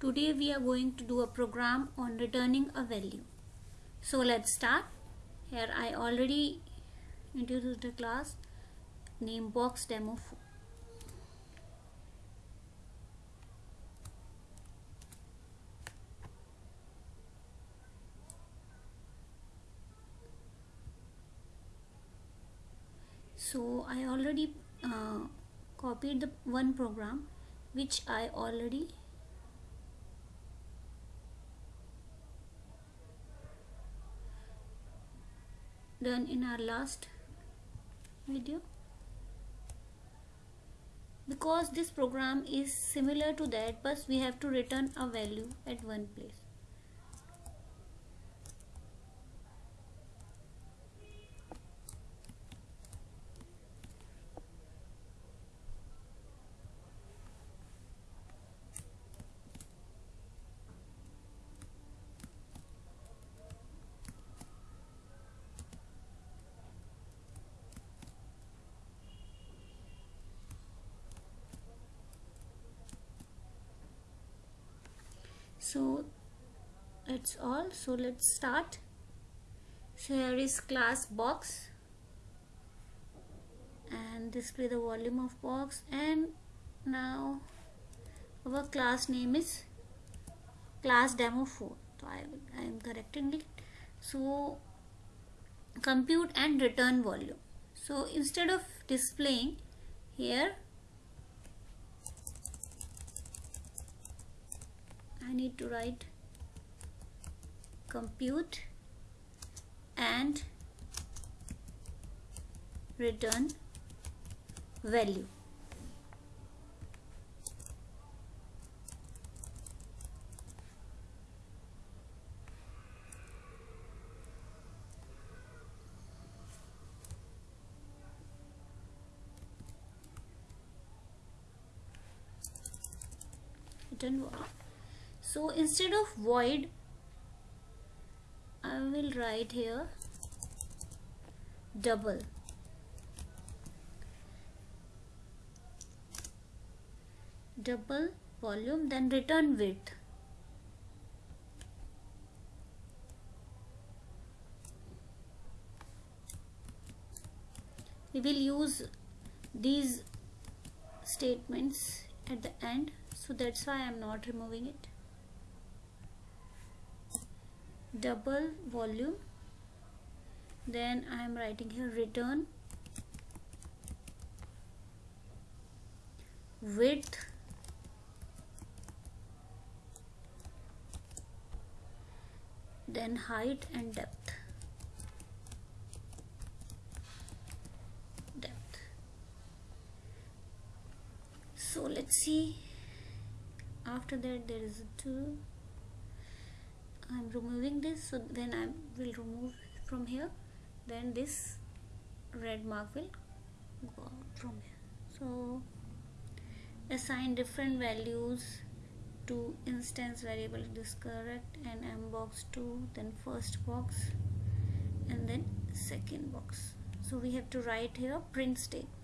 Today we are going to do a program on returning a value. So let's start. Here I already introduced the class name box demo 4. so I already uh, copied the one program which I already done in our last video. Because this program is similar to that but we have to return a value at one place so that's all. So let's start. So here is class box. And display the volume of box. And now our class name is class demo 4 so I, I am correcting it. So compute and return volume. So instead of displaying here I need to write compute and return value. Return so instead of void will write here. Double. Double volume then return width. We will use these statements at the end so that's why I'm not removing it double volume. Then I am writing here return width. Then height and depth. Depth. So let's see. After that there is a two I'm removing this so then I will remove from here. Then this red mark will go out from here. So assign different values to instance variable this correct and m box 2 then first box and then second box. So we have to write here print statement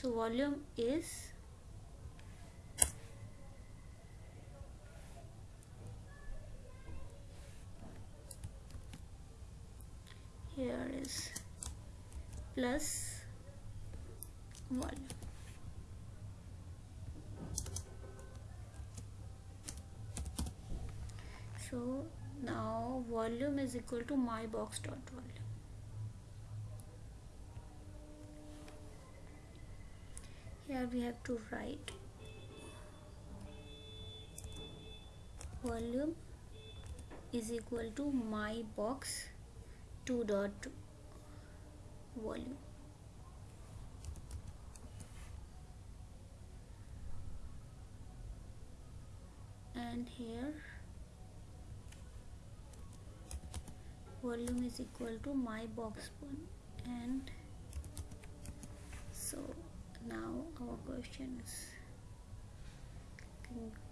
so volume is here is plus volume. So now volume is equal to my box dot volume here we have to write volume is equal to my box 2 dot volume. And here volume is equal to my box 1 and so now our question is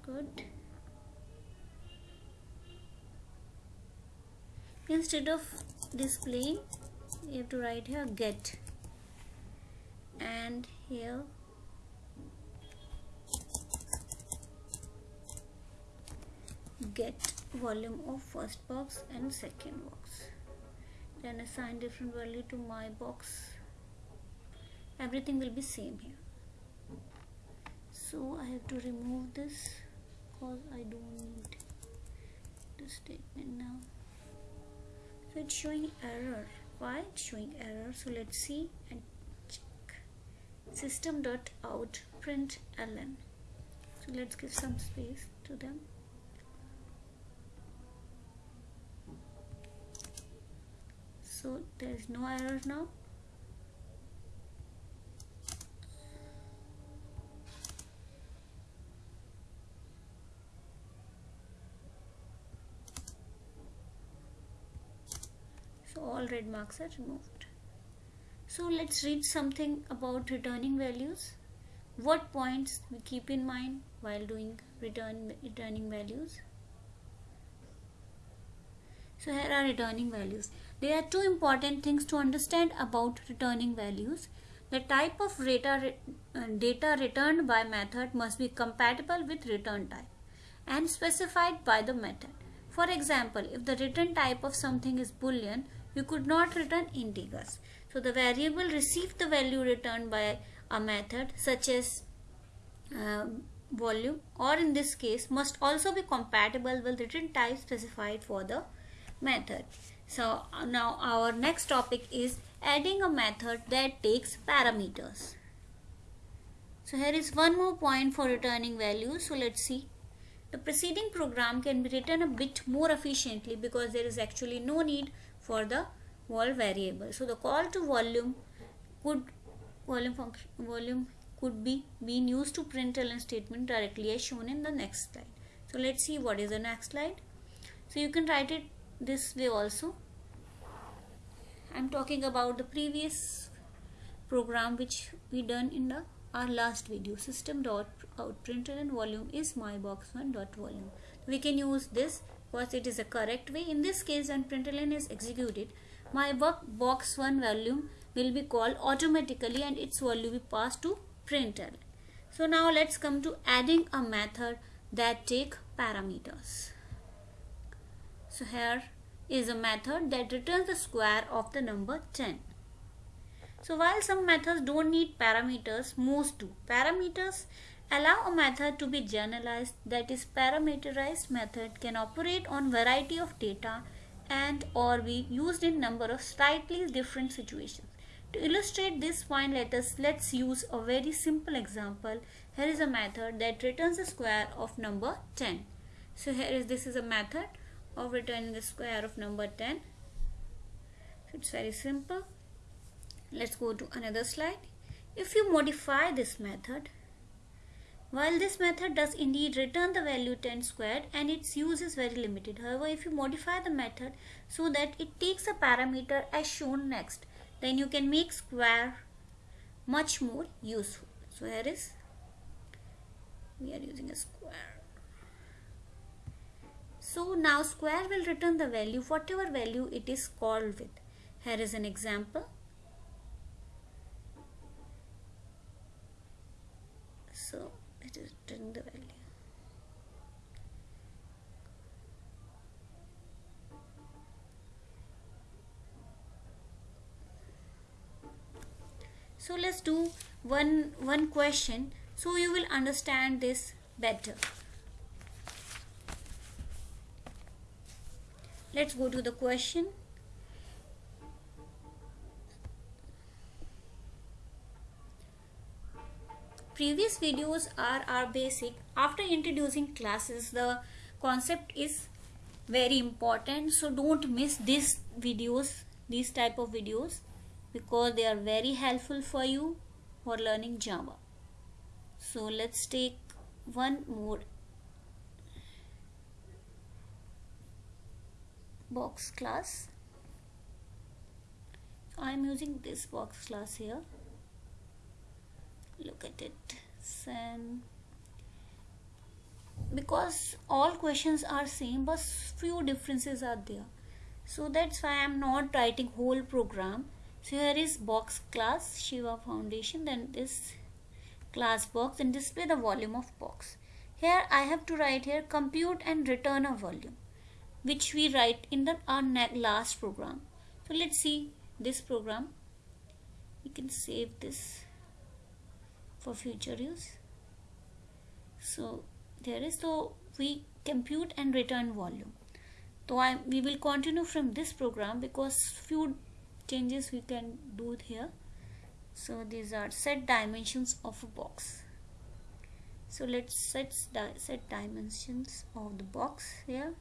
good. Instead of displaying you have to write here get. And here get volume of first box and second box. Then assign different value to my box everything will be same here. So I have to remove this because I don't need the statement now. So it's showing error. Why? It's showing error. So let's see and check. System dot out print ln. So let's give some space to them. So there is no error now so all red marks are removed. So let's read something about returning values. What points we keep in mind while doing return returning values? So here are returning values. There are two important things to understand about returning values. The type of data, uh, data returned by method must be compatible with return type and specified by the method. For example, if the return type of something is boolean, you could not return integers. So the variable received the value returned by a method such as uh, volume or in this case must also be compatible with return type specified for the method. So now our next topic is adding a method that takes parameters. So here is one more point for returning values. So let's see. The preceding program can be written a bit more efficiently because there is actually no need for the vol variable. So the call to volume could volume function volume could be being used to print ln statement directly as shown in the next slide. So let's see what is the next slide. So you can write it this way also. I'm talking about the previous program which we done in the our last video system dot out println volume is my box one dot volume we can use this because it is a correct way. In this case when println is executed, my box 1 volume will be called automatically and its value will be passed to println. So now let's come to adding a method that take parameters. So here is a method that returns the square of the number 10. So while some methods don't need parameters, most do. Parameters Allow a method to be generalized that is parameterized method can operate on variety of data and or be used in number of slightly different situations. To illustrate this point let us let's use a very simple example. Here is a method that returns the square of number 10. So here is this is a method of returning the square of number 10. So it's very simple. Let's go to another slide. If you modify this method while this method does indeed return the value 10 squared and its use is very limited. However, if you modify the method so that it takes a parameter as shown next, then you can make square much more useful. So here is, we are using a square. So now square will return the value, whatever value it is called with. Here is an example. So returning the value so let's do one one question so you will understand this better. Let's go to the question previous videos are our basic. After introducing classes the concept is very important. So don't miss these videos these type of videos because they are very helpful for you for learning java. So let's take one more box class. I'm using this box class here look at it. Then because all questions are same but few differences are there. So that's why I'm not writing whole program. So here is box class Shiva foundation then this class box and display the volume of box. Here I have to write here compute and return a volume which we write in the our last program. So let's see this program. We can save this for future use. So there is so we compute and return volume. So I we will continue from this program because few changes we can do here. So these are set dimensions of a box. So let's set set dimensions of the box here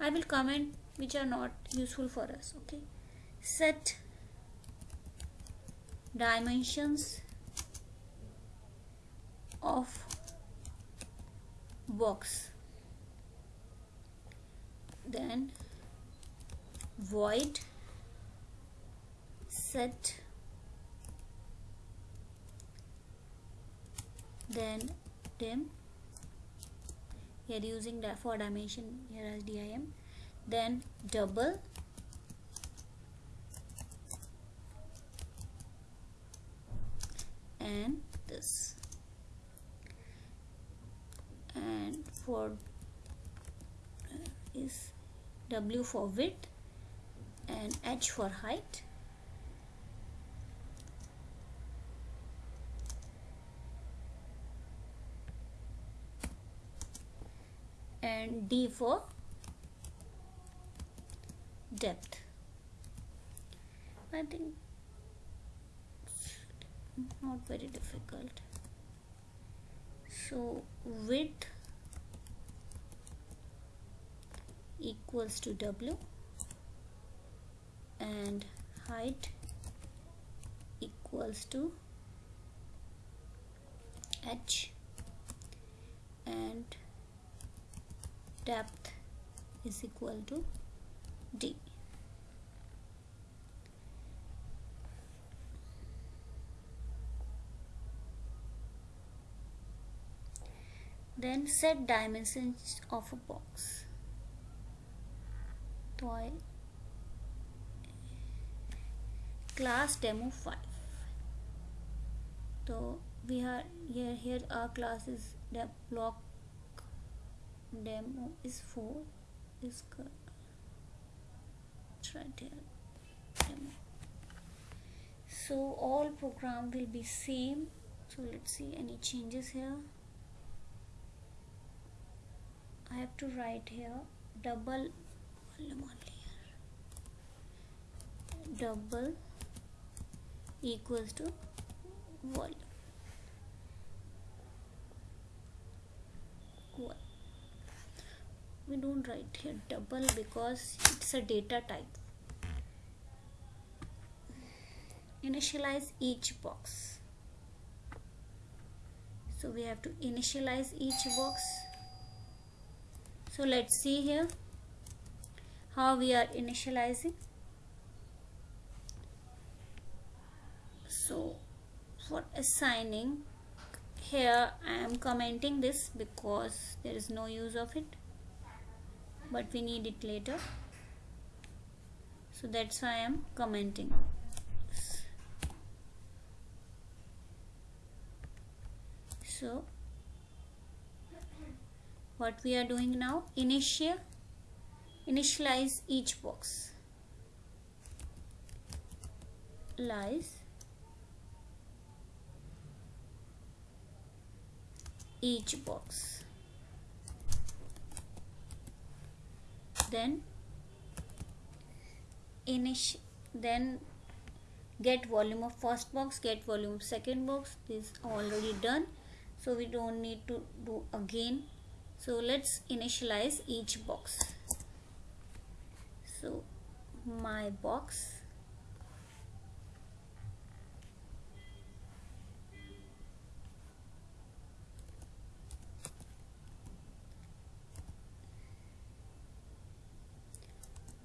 I will comment which are not useful for us okay? Set dimensions of box. Then void. Set. Then dim here using that for dimension here as dim then double. And this. And for is W for width and H for height and D for depth. I think not very difficult. So width equals to W and height equals to H and depth is equal to D. Then set dimensions of a box. Toy class demo 5 so we are here here our class is block demo is 4 is good. right here demo. So all program will be same. So let's see any changes here. I have to write here double volume only here double equals to volume we don't write here double because it's a data type. Initialize each box. So we have to initialize each box. So let's see here how we are initializing. So for assigning here I am commenting this because there is no use of it but we need it later. So that's why I am commenting. So what we are doing now initial initialize each box. Lies. Each box then initial then get volume of first box get volume second box. This already done. So we don't need to do again. So let's initialize each box. So my box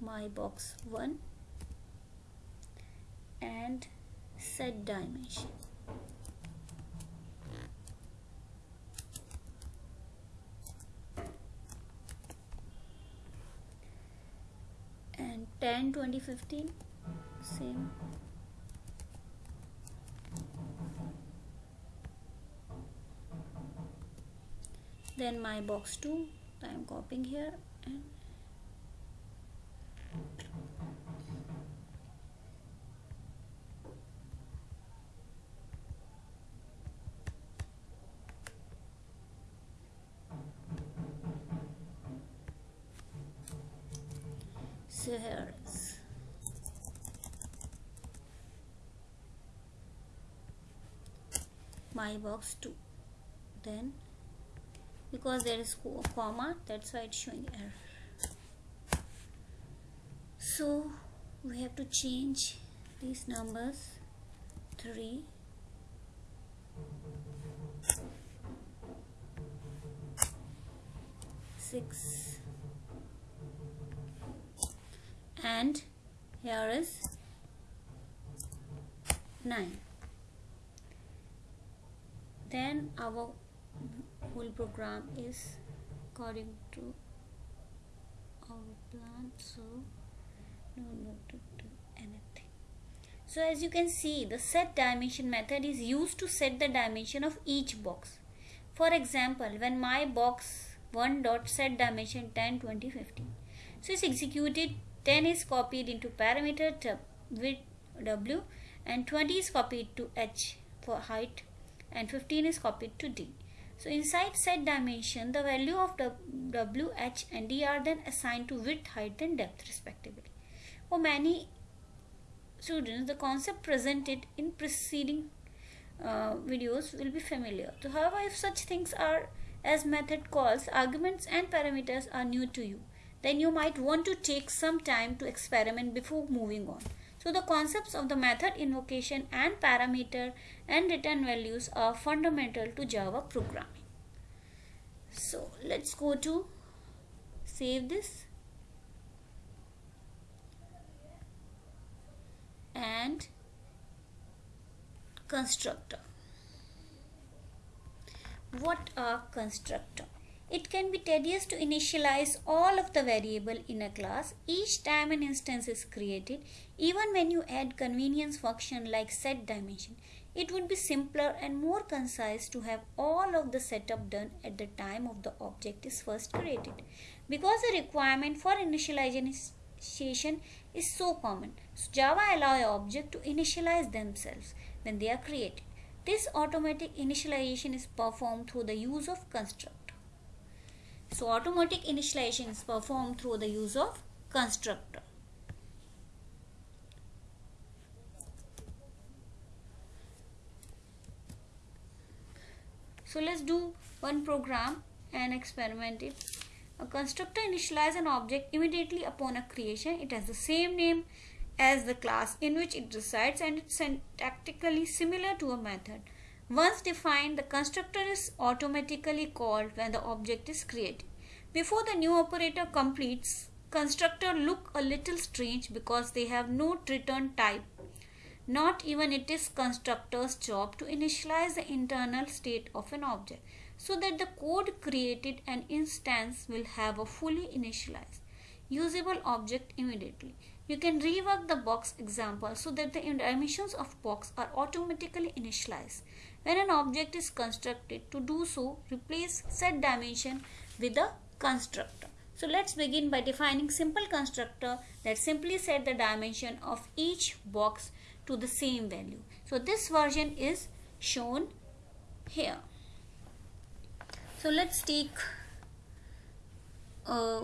my box 1 and set dimension. And 10 2015 same. Then my box 2 I am copying here and so here is box 2 then because there is a comma that's why it's showing error. So we have to change these numbers 3 6 and here is 9 then our whole program is according to our plan so no no to do anything. So as you can see the set dimension method is used to set the dimension of each box. For example when my box 1 dot set dimension 10 20 15 so it's executed 10 is copied into parameter with w and 20 is copied to h for height and 15 is copied to d so inside set dimension, the value of W, H and D are then assigned to width, height and depth respectively. For many students, the concept presented in preceding uh, videos will be familiar. So however, if such things are as method calls, arguments and parameters are new to you, then you might want to take some time to experiment before moving on. So the concepts of the method invocation and parameter and return values are fundamental to Java programming. So let's go to save this and constructor. What are constructor? It can be tedious to initialize all of the variable in a class each time an instance is created. Even when you add convenience function like set dimension, it would be simpler and more concise to have all of the setup done at the time of the object is first created. Because the requirement for initialization is so common, so Java allow a object to initialize themselves when they are created. This automatic initialization is performed through the use of constructor. So automatic initialization is performed through the use of constructor. So let's do one program and experiment it. A constructor initializes an object immediately upon a creation. It has the same name as the class in which it resides and it's syntactically similar to a method. Once defined, the constructor is automatically called when the object is created. Before the new operator completes, constructor look a little strange because they have no return type. Not even it is constructor's job to initialize the internal state of an object so that the code created an instance will have a fully initialized usable object immediately. You can rework the box example so that the dimensions of box are automatically initialized. When an object is constructed, to do so, replace set dimension with a constructor. So let's begin by defining simple constructor that simply set the dimension of each box to the same value. So this version is shown here. So let's take a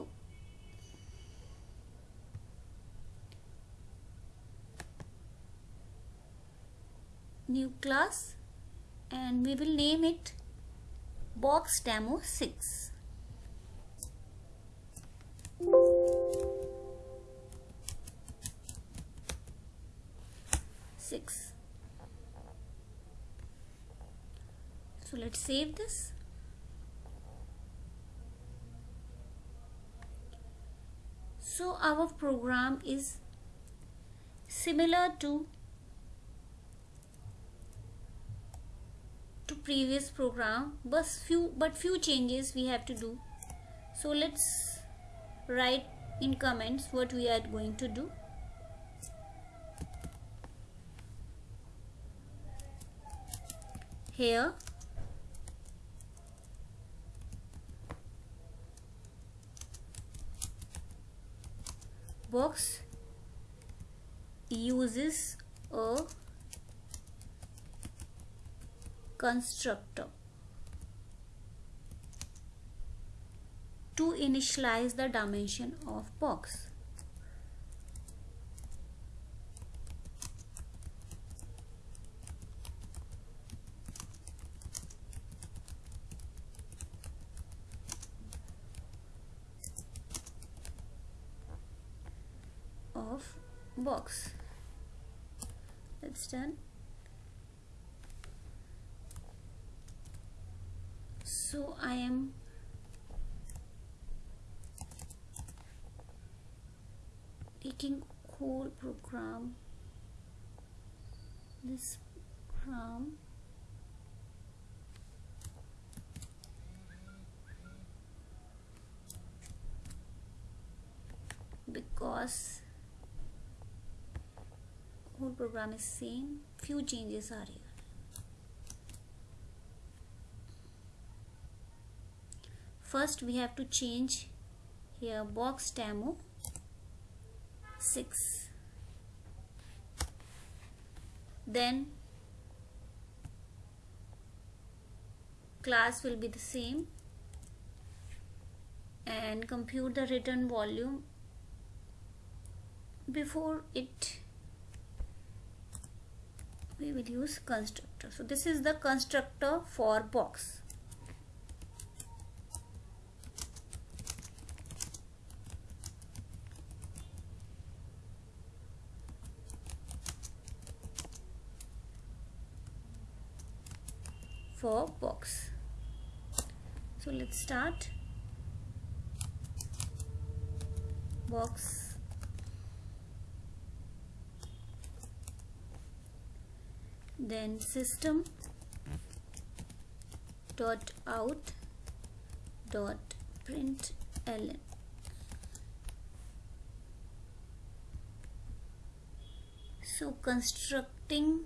new class and we will name it box demo 6 6 so let's save this. So our program is similar to to previous program but few but few changes we have to do. So let's write in comments what we are going to do here box uses a constructor to initialize the dimension of box. of box done so I am taking whole program. This program. Because program is same few changes are here first we have to change here box demo 6 then class will be the same and compute the return volume before it we will use constructor. So this is the constructor for box. For box. So let's start. Box then system dot out dot print ln. So constructing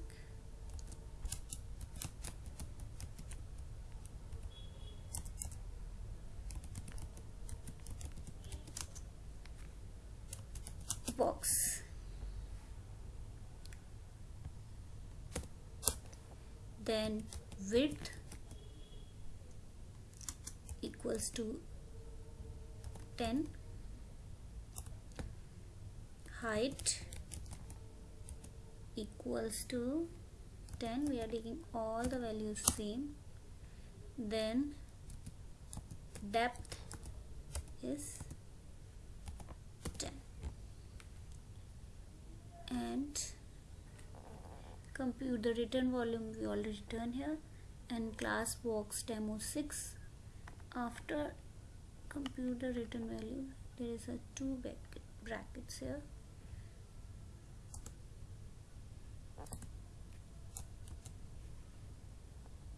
box then width equals to 10 height equals to 10 we are taking all the values same. Then depth is 10 and compute the return volume we already return here. And class box demo 6 after compute the return value there is a two brackets here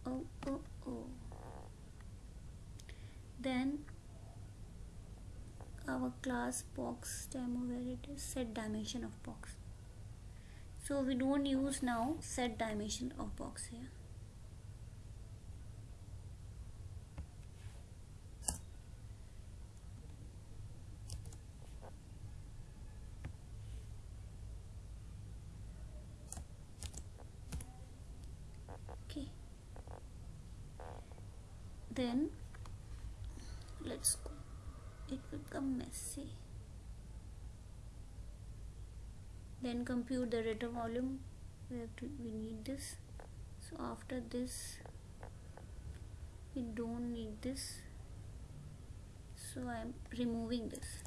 oh oh oh then our class box demo where it is set dimension of box. So we don't use now set dimension of box here. Okay. Then let's go it will become messy then compute the return volume. We have to we need this. So after this we don't need this. So I am removing this.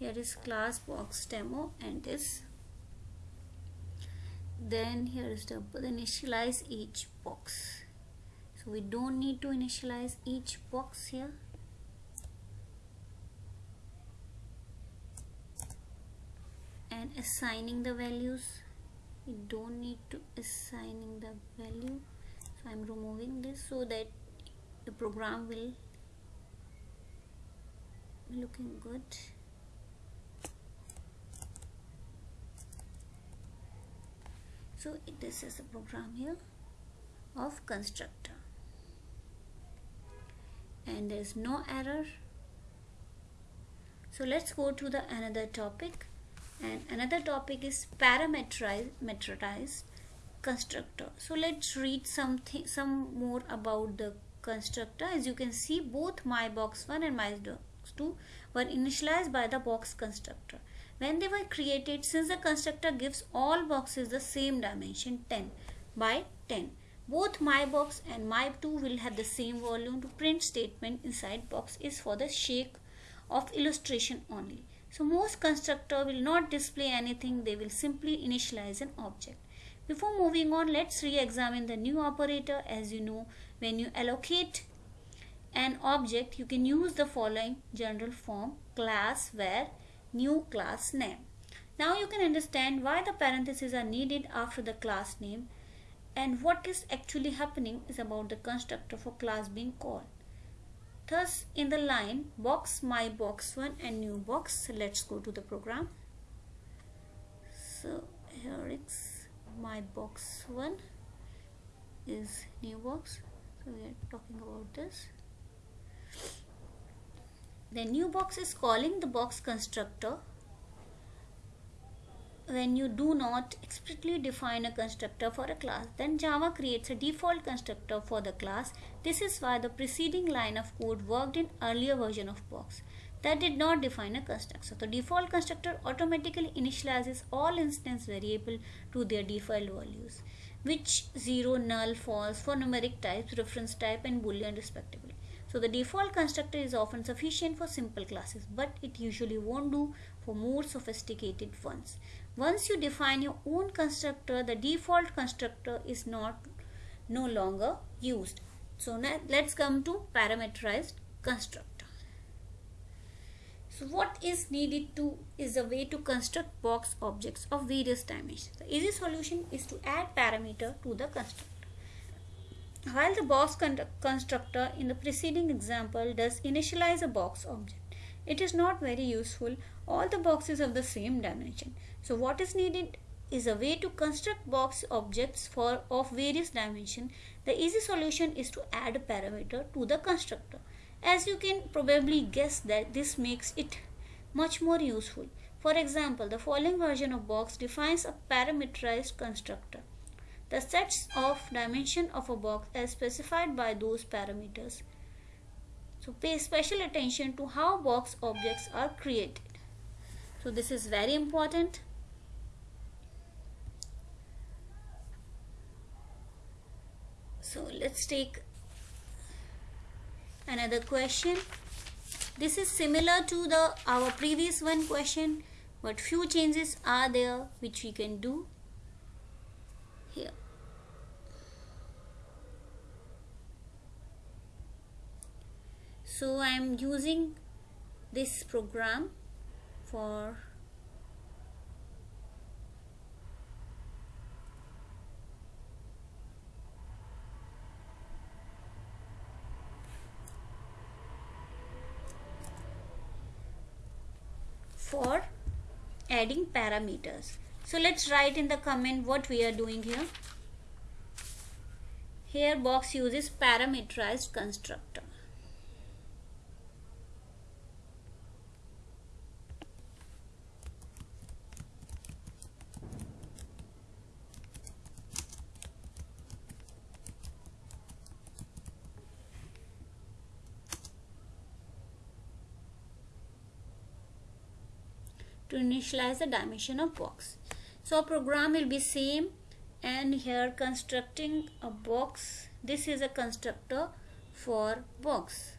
Here is class box demo and this then here is the initialize each box. So we don't need to initialize each box here. And assigning the values. We don't need to assigning the value. So I'm removing this so that the program will looking good so this is the program here of constructor. And there is no error. So let's go to the another topic. And another topic is parameterized constructor. So let's read something some more about the constructor. As you can see both my box 1 and my box 2 were initialized by the box constructor when they were created since the constructor gives all boxes the same dimension 10 by 10 both my box and my 2 will have the same volume to print statement inside box is for the sake of illustration only so most constructor will not display anything, they will simply initialize an object. Before moving on, let's re-examine the new operator. As you know, when you allocate an object, you can use the following general form class var new class name. Now you can understand why the parentheses are needed after the class name and what is actually happening is about the constructor for class being called. Thus, in the line box my box 1 and new box, let's go to the program. So here it's my box 1 is new box. So we are talking about this. The new box is calling the box constructor when you do not explicitly define a constructor for a class, then Java creates a default constructor for the class. This is why the preceding line of code worked in earlier version of Box that did not define a constructor. So the default constructor automatically initializes all instance variable to their default values, which 0, null, false for numeric types, reference type and boolean respectively. So the default constructor is often sufficient for simple classes, but it usually won't do for more sophisticated ones. Once you define your own constructor, the default constructor is not no longer used. So now let's come to parameterized constructor. So what is needed to is a way to construct box objects of various dimensions. The easy solution is to add parameter to the constructor. While the box constructor in the preceding example does initialize a box object, it is not very useful. All the boxes of the same dimension. So what is needed is a way to construct box objects for of various dimension. The easy solution is to add a parameter to the constructor. As you can probably guess that this makes it much more useful. For example, the following version of box defines a parameterized constructor. The sets of dimension of a box as specified by those parameters. So pay special attention to how box objects are created. So this is very important. so let's take another question this is similar to the our previous one question but few changes are there which we can do here so I am using this program for for adding parameters. So let's write in the comment what we are doing here. Here box uses parameterized constructor. initialize the dimension of box. So program will be same and here constructing a box. This is a constructor for box.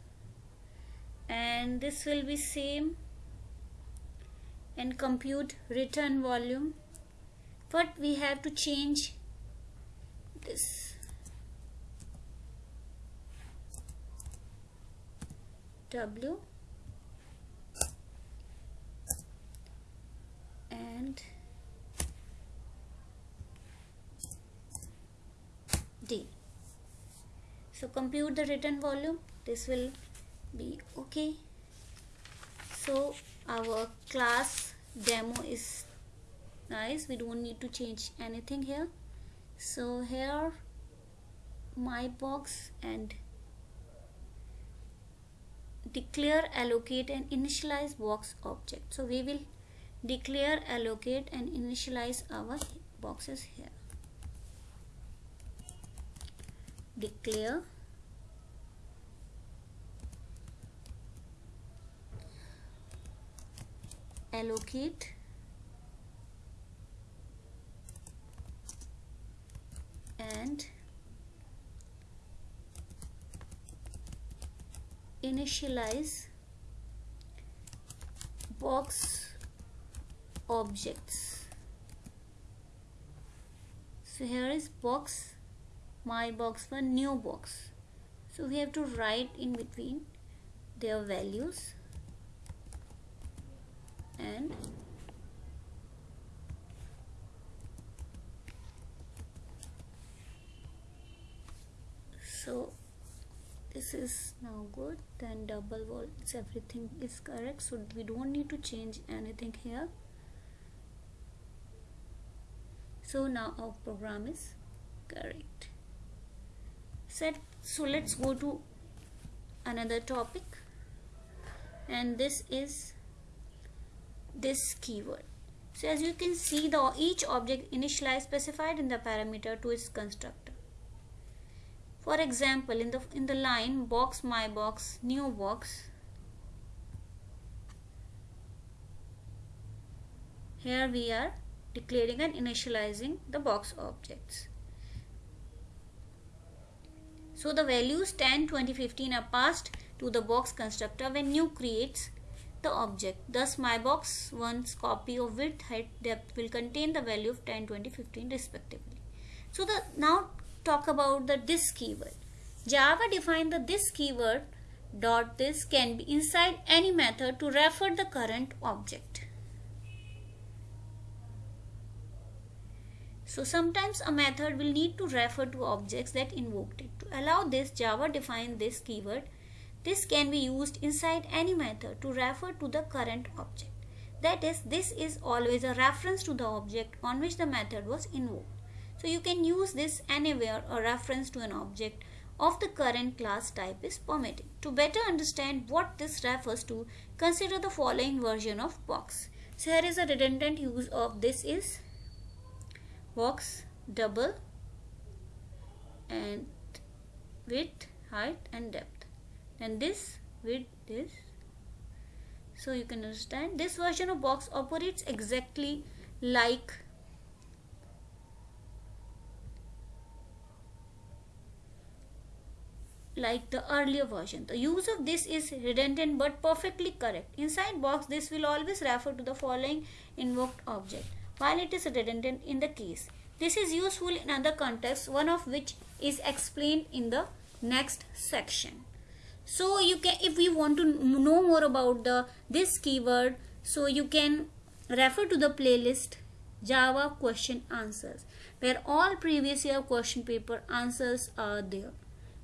And this will be same and compute return volume. But we have to change this. W. and d. So compute the return volume. This will be okay. So our class demo is nice. We don't need to change anything here. So here my box and declare allocate and initialize box object. So we will declare allocate and initialize our boxes here. Declare. Allocate. And initialize box objects. So here is box. My box for new box. So we have to write in between their values and so this is now good. Then double volts. Everything is correct. So we don't need to change anything here so now our program is correct. Set so let's go to another topic. And this is this keyword. So as you can see the each object initialized specified in the parameter to its constructor. For example in the in the line box my box new box here we are declaring and initializing the box objects so the values 10 20 15 are passed to the box constructor when new creates the object thus my box one's copy of width height depth will contain the value of 10 20 15 respectively so the now talk about the this keyword. Java defined the this keyword dot this can be inside any method to refer the current object. So sometimes a method will need to refer to objects that invoked it. To allow this, Java defined this keyword. This can be used inside any method to refer to the current object. That is, this is always a reference to the object on which the method was invoked. So you can use this anywhere a reference to an object of the current class type is permitted. To better understand what this refers to, consider the following version of box. So here is a redundant use of this is box double and width, height and depth. And this width this. So you can understand this version of box operates exactly like like the earlier version. The use of this is redundant but perfectly correct. Inside box this will always refer to the following invoked object while it is redundant in the case. This is useful in other contexts one of which is explained in the next section. So you can if we want to know more about the this keyword so you can refer to the playlist Java question answers where all previous year question paper answers are there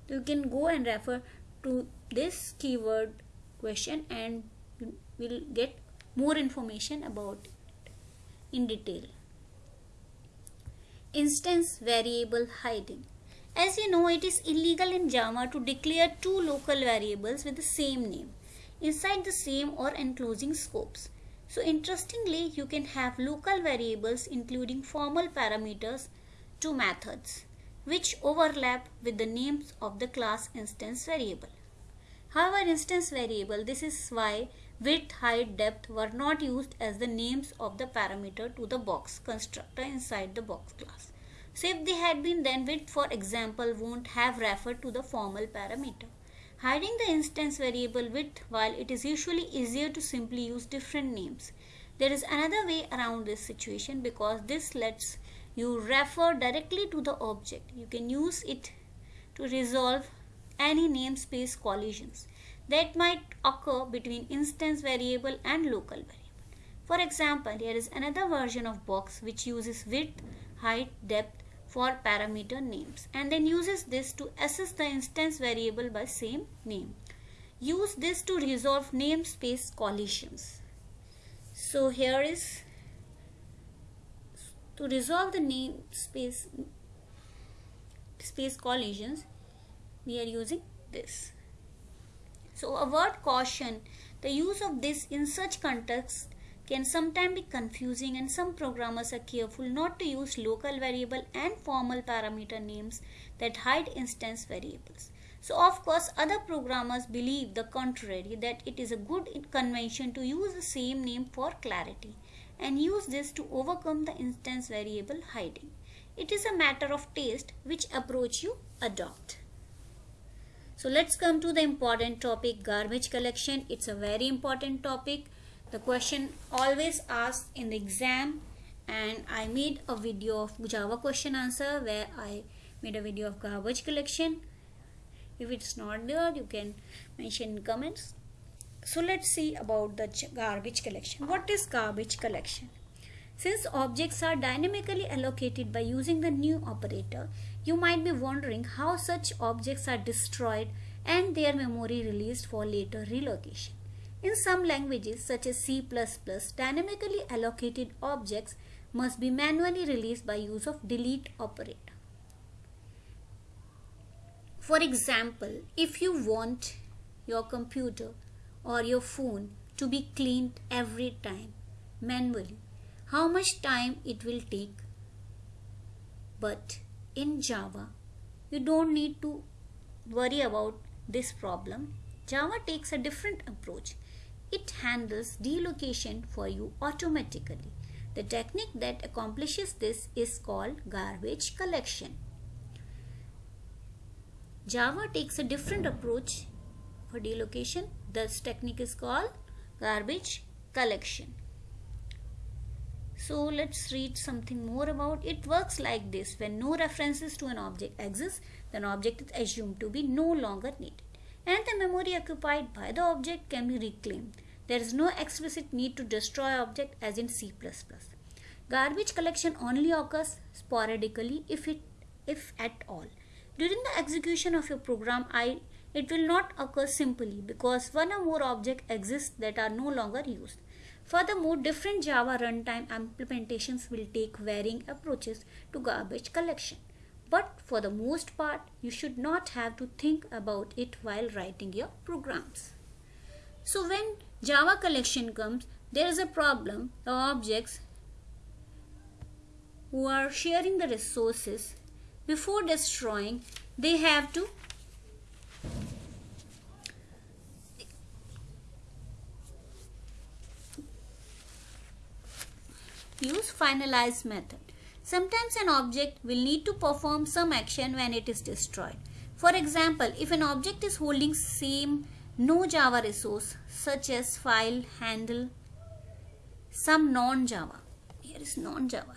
you can go and refer to this keyword question and you will get more information about it in detail. Instance variable hiding. As you know it is illegal in java to declare two local variables with the same name inside the same or enclosing scopes. So interestingly you can have local variables including formal parameters to methods which overlap with the names of the class instance variable. However, instance variable, this is why width, height, depth were not used as the names of the parameter to the box constructor inside the box class. So if they had been then width for example won't have referred to the formal parameter. Hiding the instance variable width while it is usually easier to simply use different names. There is another way around this situation because this lets you refer directly to the object. You can use it to resolve any namespace collisions. That might occur between instance variable and local variable. For example, here is another version of box which uses width, height, depth for parameter names and then uses this to assess the instance variable by same name. Use this to resolve namespace collisions. So here is to resolve the namespace space collisions we are using this. So a word caution, the use of this in such context can sometimes be confusing and some programmers are careful not to use local variable and formal parameter names that hide instance variables. So of course other programmers believe the contrary that it is a good convention to use the same name for clarity and use this to overcome the instance variable hiding. It is a matter of taste which approach you adopt. So let's come to the important topic garbage collection. It's a very important topic. The question always asked in the exam and I made a video of Java question answer where I made a video of garbage collection. If it's not there you can mention in comments. So let's see about the garbage collection. What is garbage collection? Since objects are dynamically allocated by using the new operator, you might be wondering how such objects are destroyed and their memory released for later relocation. In some languages such as C++, dynamically allocated objects must be manually released by use of delete operator. For example, if you want your computer or your phone to be cleaned every time manually, how much time it will take. But in Java, you don't need to worry about this problem. Java takes a different approach. It handles delocation for you automatically. The technique that accomplishes this is called garbage collection. Java takes a different approach for delocation. This technique is called garbage collection. So let's read something more about it. works like this. When no references to an object exist, then object is assumed to be no longer needed. And the memory occupied by the object can be reclaimed. There is no explicit need to destroy object as in C++. Garbage collection only occurs sporadically if it if at all. During the execution of your program, I, it will not occur simply because one or more objects exist that are no longer used. Furthermore, different Java runtime implementations will take varying approaches to garbage collection. But for the most part, you should not have to think about it while writing your programs. So when Java collection comes, there is a problem. The objects who are sharing the resources before destroying, they have to use finalize method. Sometimes an object will need to perform some action when it is destroyed. For example, if an object is holding same no Java resource such as file, handle, some non-Java. Here is non-Java.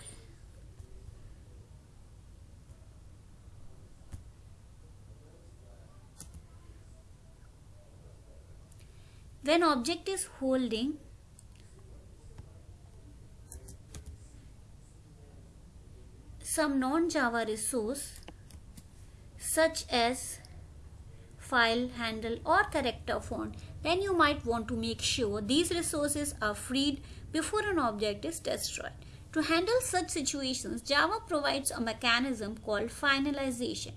When object is holding some non-Java resource such as file, handle or character font, then you might want to make sure these resources are freed before an object is destroyed. To handle such situations, Java provides a mechanism called finalization.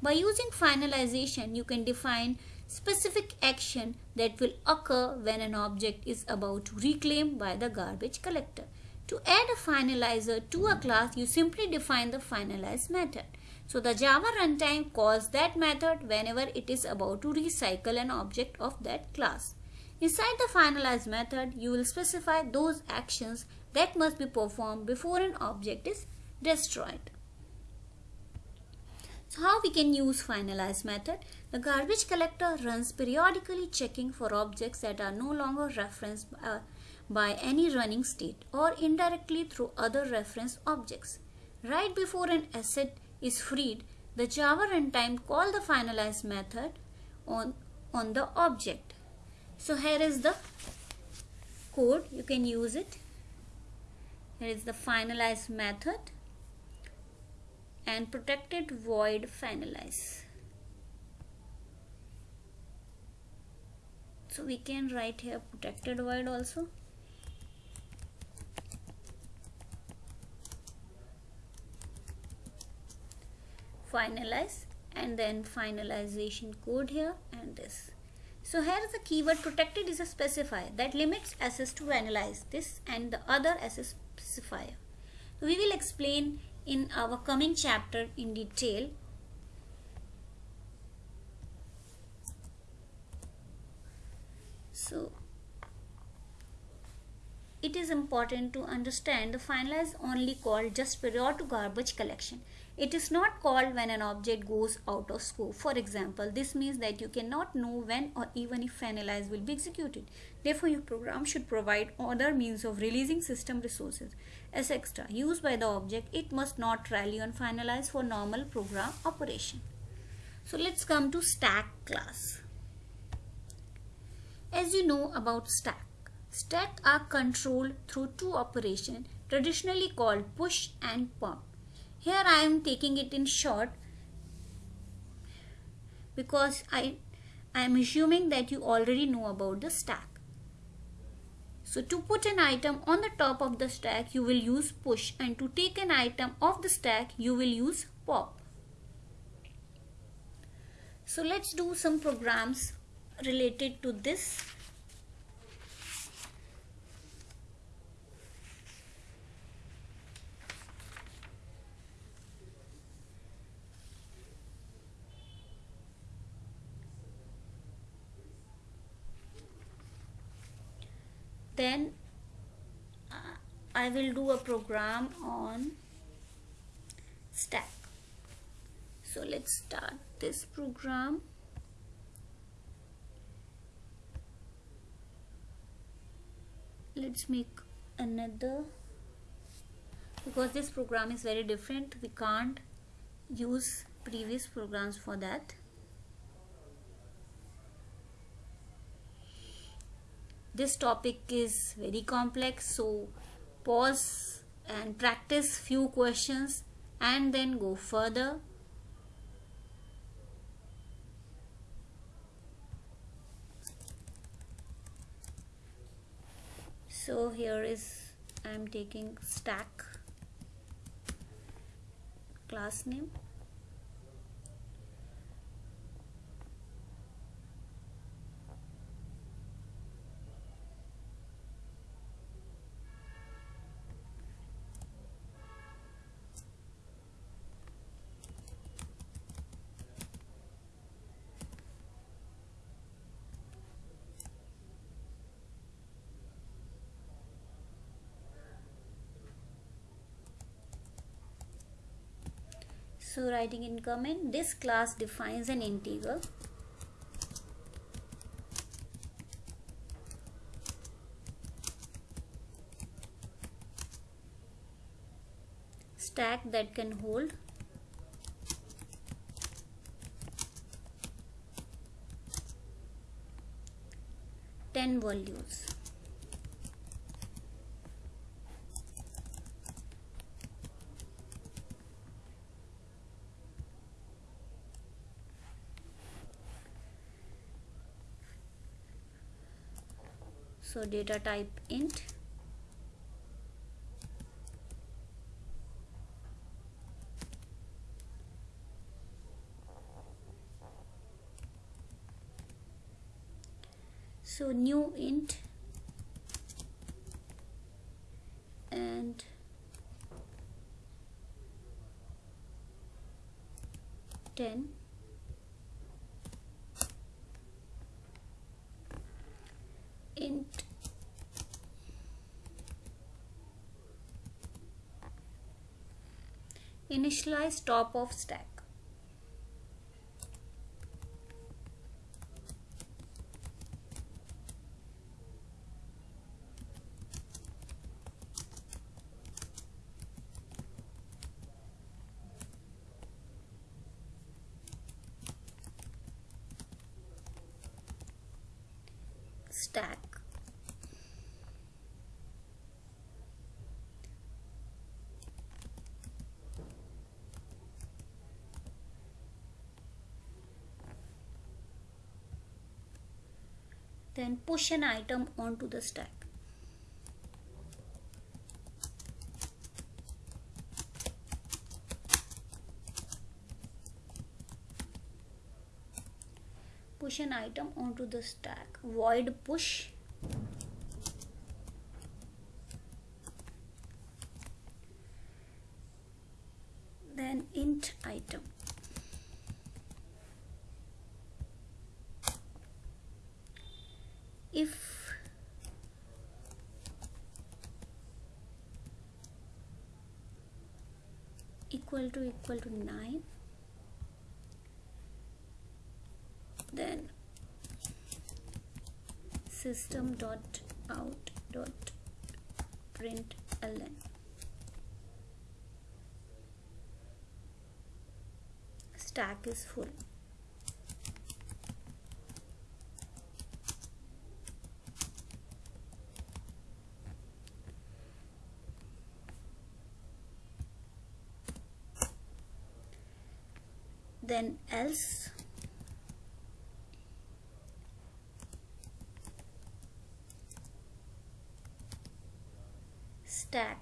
By using finalization, you can define specific action that will occur when an object is about to reclaim by the garbage collector. To add a finalizer to a class, you simply define the finalize method. So the Java runtime calls that method whenever it is about to recycle an object of that class. Inside the finalize method, you will specify those actions that must be performed before an object is destroyed. So how we can use finalize method? The garbage collector runs periodically checking for objects that are no longer referenced uh, by any running state or indirectly through other reference objects. Right before an asset is freed, the Java runtime call the finalize method on, on the object. so here is the code you can use it here is the finalize method and protected void finalize so we can write here protected void also finalize and then finalization code here and this. So here is the keyword protected is a specifier that limits access to analyze this and the other access specifier. We will explain in our coming chapter in detail. So it is important to understand the finalize only called just prior to garbage collection it is not called when an object goes out of scope. For example, this means that you cannot know when or even if finalize will be executed. Therefore, your program should provide other means of releasing system resources as extra used by the object. It must not rely on finalize for normal program operation. So let's come to stack class. As you know about stack, stack are controlled through two operations traditionally called push and pop. Here I am taking it in short because I, I am assuming that you already know about the stack. So to put an item on the top of the stack you will use push and to take an item off the stack you will use pop. So let's do some programs related to this then uh, I will do a program on stack. So let's start this program. Let's make another because this program is very different. We can't use previous programs for that this topic is very complex so pause and practice few questions and then go further. So here is I'm taking stack class name so writing in comment this class defines an integer stack that can hold. Ten values so data type int so new int and ten int initialize top of stack then push an item onto the stack. Push an item onto the stack. Void push then int item if equal to equal to 9 then system dot out dot print ln. Stack is full then else stack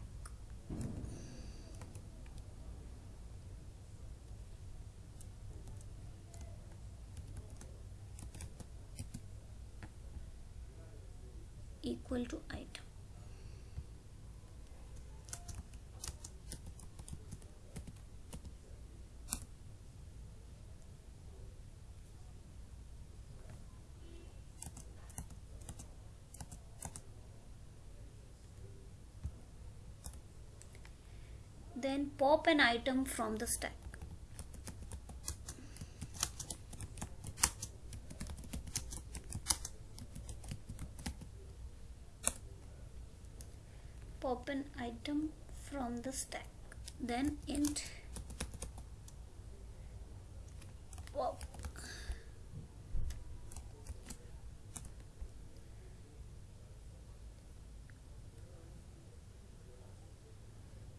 equal to item then pop an item from the stack. Pop an item from the stack. Then int. Pop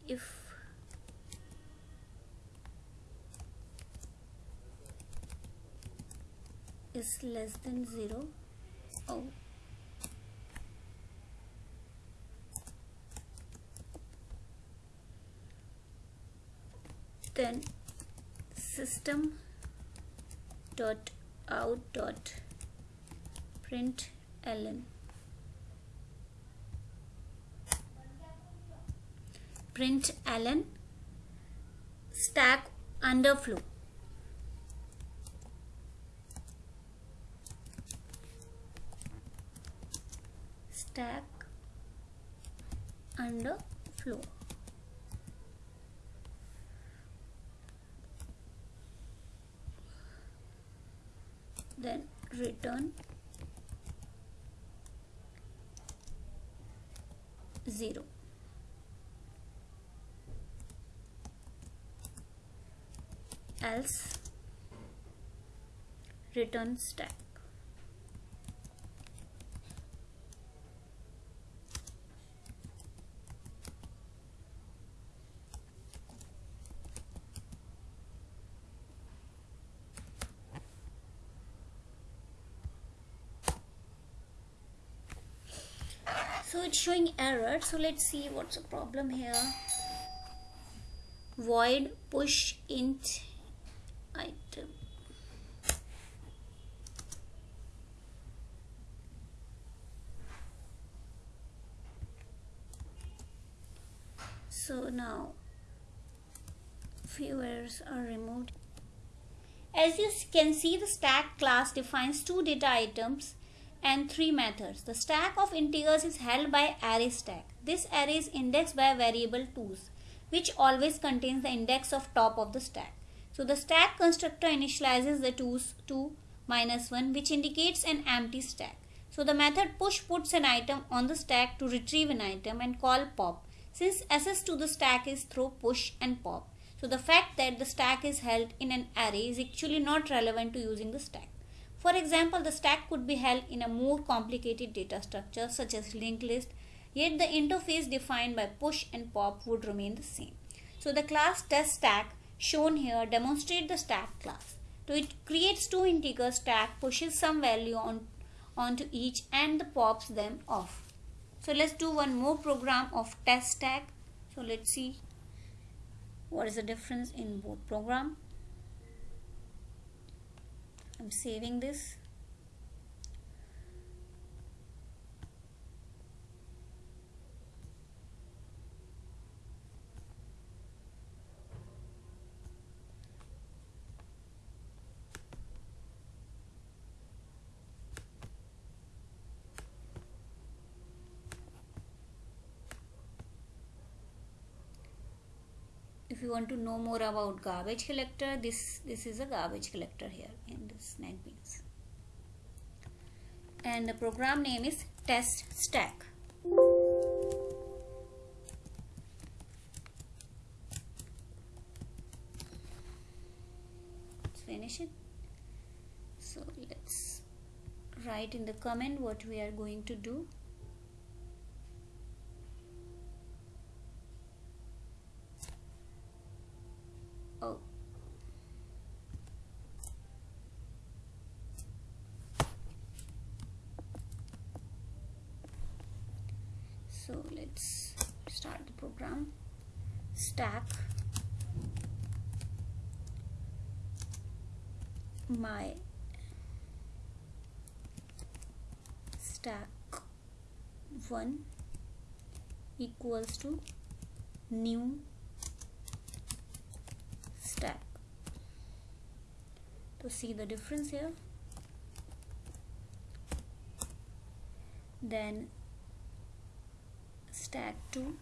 if less than 0 oh. Then system dot out dot print ln. Print ln stack underflow stack under flow. Then return 0 else return stack so it's showing error. So let's see what's the problem here. Void push int item. So now few errors are removed. As you can see the stack class defines two data items and three methods. The stack of integers is held by array stack. This array is indexed by variable tos which always contains the index of top of the stack. So the stack constructor initializes the tos to minus 1 which indicates an empty stack. So the method push puts an item on the stack to retrieve an item and call pop. Since access to the stack is through push and pop. So the fact that the stack is held in an array is actually not relevant to using the stack. For example, the stack could be held in a more complicated data structure such as linked list, yet the interface defined by push and pop would remain the same. So the class test stack shown here demonstrate the stack class. So it creates two integers stack, pushes some value on onto each and the pops them off. So let's do one more program of test stack. So let's see what is the difference in both program. I'm saving this you want to know more about garbage collector this this is a garbage collector here in this NetBeans and the program name is test stack. Let's finish it. So let's write in the comment what we are going to do oh so let's start the program stack my stack 1 equals to new stack. To see the difference here. Then stack 2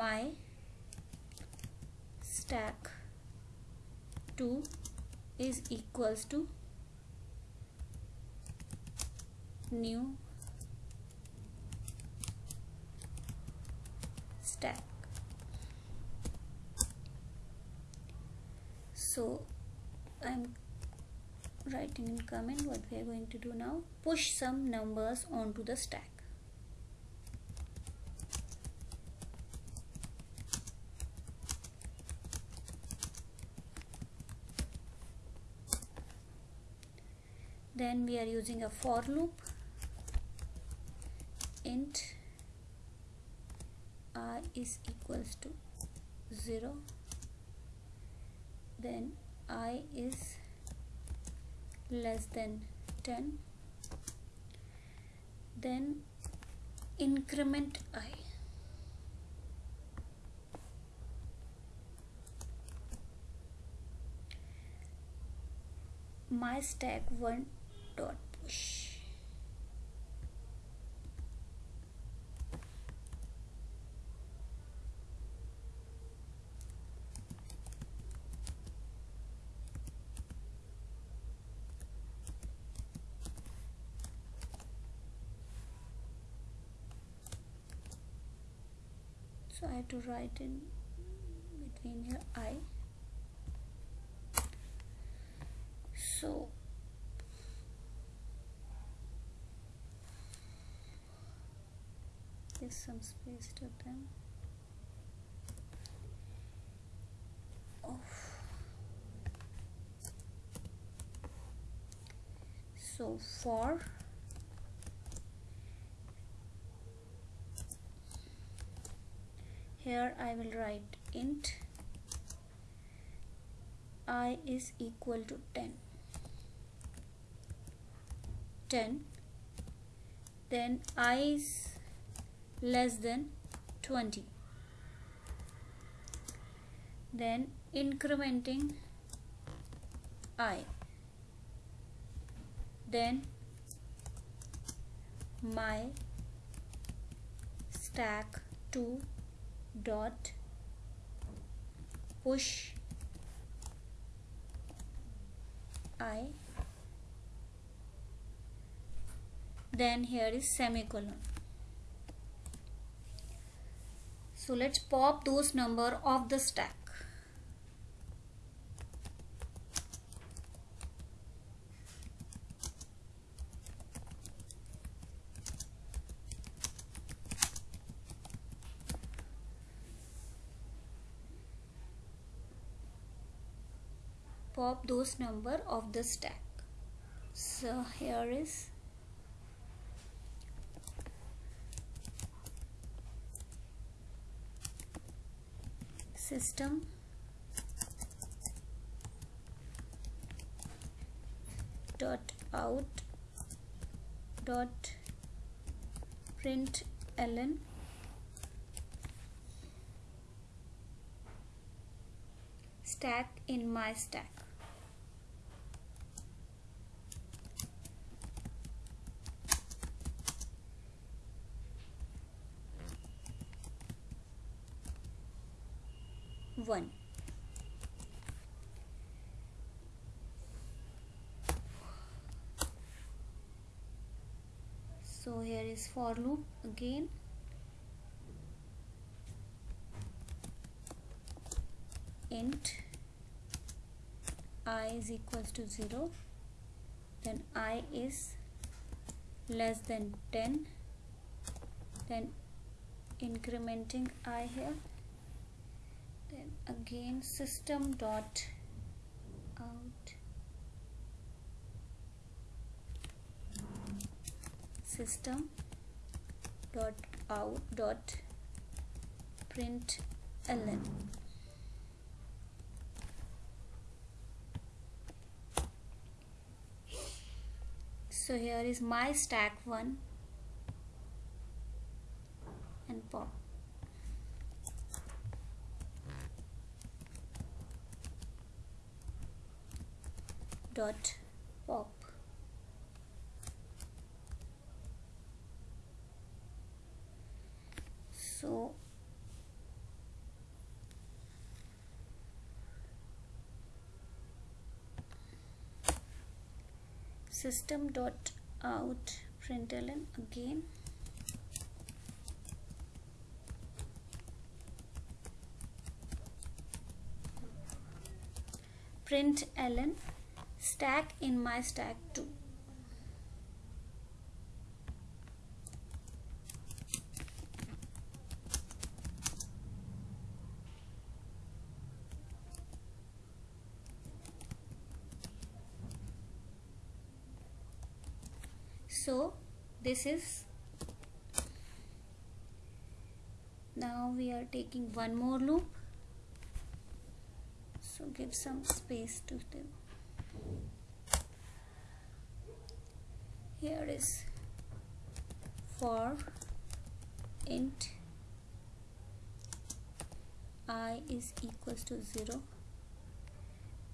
my stack 2 is equals to new stack. So I'm writing in comment what we are going to do now. Push some numbers onto the stack then we are using a for loop. Int i is equals to 0 then i is less than 10 then increment i. My stack 1 dot push. So I have to write in between here I. So give some space to them. Oh. so for here I will write int i is equal to 10 10 then i is less than 20 then incrementing i. Then my stack 2 dot push i. Then here is semicolon so let's pop those number of the stack. Pop those number of the stack. So here is system. Dot out. Dot print ln stack in my stack one. So here is for loop again. Int i is equals to 0 then i is less than 10 then incrementing i here then again system dot out. System dot out dot print ln. So here is my stack one and pop dot pop. So system dot out println again. Print ln stack in my stack too. So this is now we are taking one more loop. So give some space to them here is for int i is equals to 0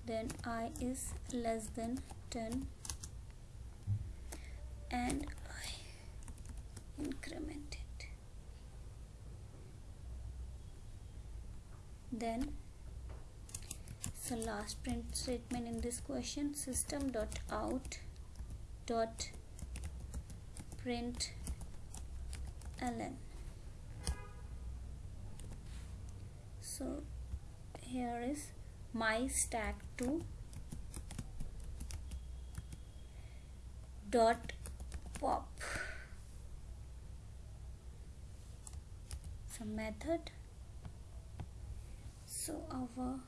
then i is less than 10 and I increment it. Then so last print statement in this question system dot out dot print ln so here is my stack 2 dot pop. Some method. So our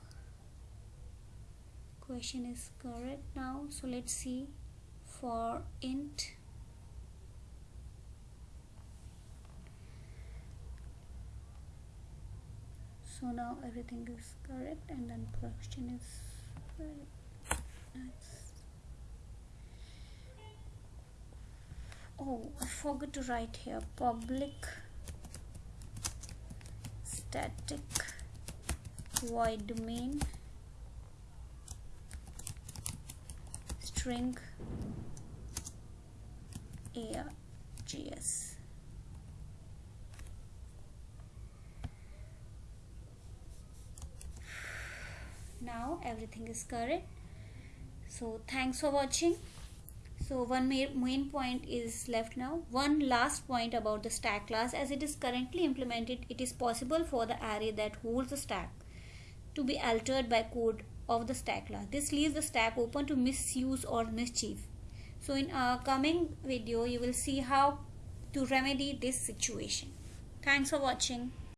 question is correct now. So let's see for int so now everything is correct and then question is right nice. Oh I forgot to write here. Public static void main string args now everything is correct. So thanks for watching. So one main point is left now. One last point about the stack class. As it is currently implemented it is possible for the array that holds the stack to be altered by code of the stack class. This leaves the stack open to misuse or mischief. So in our coming video you will see how to remedy this situation. Thanks for watching